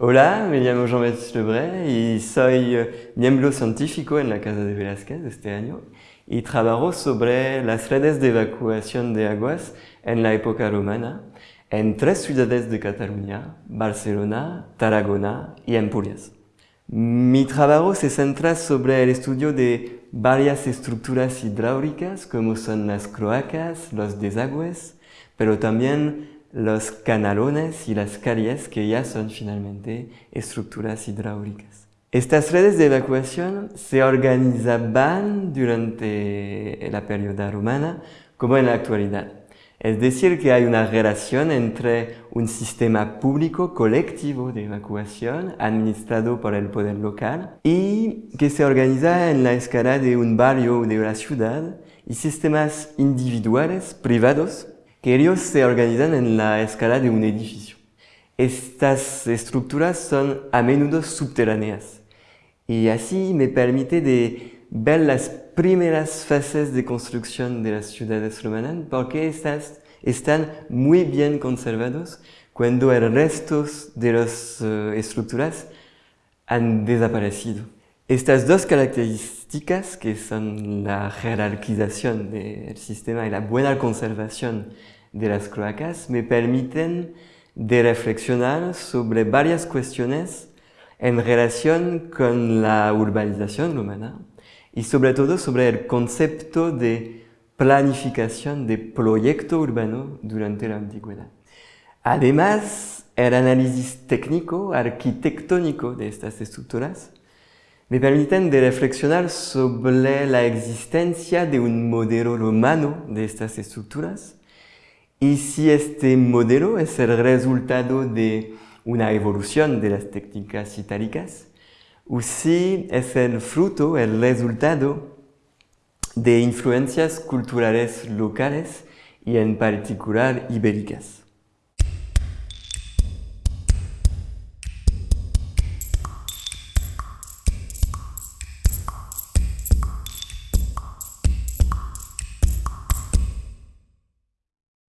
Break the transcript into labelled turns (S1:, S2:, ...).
S1: Hola, me llamo Jean-Baptiste Lebray y soy eh, miembro científico en la Casa de Velázquez este año y trabajo sobre las redes de evacuación de aguas en la época romana en tres ciudades de Cataluña, Barcelona, Tarragona y Empurias. Mi trabajo se centra sobre el estudio de varias estructuras hidráulicas como son las cloacas, los desagües, pero también los canalones y las calles que ya son finalmente estructuras hidráulicas. Estas redes de evacuación se organizaban durante la periodo romana como en la actualidad. Es decir, que hay una relación entre un sistema público colectivo de evacuación administrado por el poder local y que se organiza en la escala de un barrio o de una ciudad y sistemas individuales, privados, que ellos se organizan en la escala de un edificio. Estas estructuras son a menudo subterráneas y así me permite ver las primeras fases de construcción de las ciudades romanas porque estas están muy bien conservados cuando el resto de las uh, estructuras han desaparecido. Estas dos características, que son la jerarquización del sistema y la buena conservación de las cloacas, me permiten de reflexionar sobre varias cuestiones en relación con la urbanización humana y sobre todo sobre el concepto de planificación de proyecto urbano durante la antigüedad. Además, el análisis técnico, arquitectónico de estas estructuras me permiten de reflexionar sobre la existencia de un modelo romano de estas estructuras y si este modelo es el resultado de una evolución de las técnicas itálicas o si es el fruto, el resultado de influencias culturales locales y en particular ibéricas.